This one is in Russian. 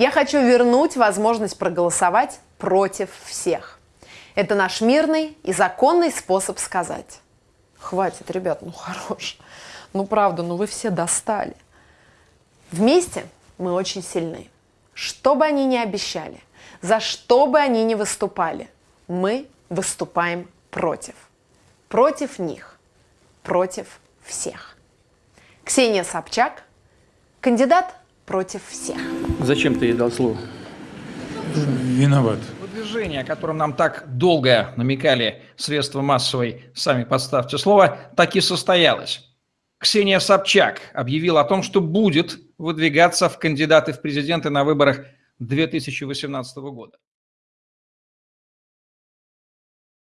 Я хочу вернуть возможность проголосовать против всех. Это наш мирный и законный способ сказать. Хватит, ребят, ну хорош. Ну правда, ну вы все достали. Вместе мы очень сильны. Что бы они ни обещали, за что бы они ни выступали, мы выступаем против. Против них, против всех. Ксения Собчак, кандидат против всех. Зачем ты ей дал слово? Виноват. Движение, о котором нам так долго намекали средства массовой, сами подставьте слово, так и состоялось. Ксения Собчак объявила о том, что будет выдвигаться в кандидаты в президенты на выборах 2018 года.